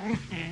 Mm-hmm.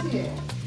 谢谢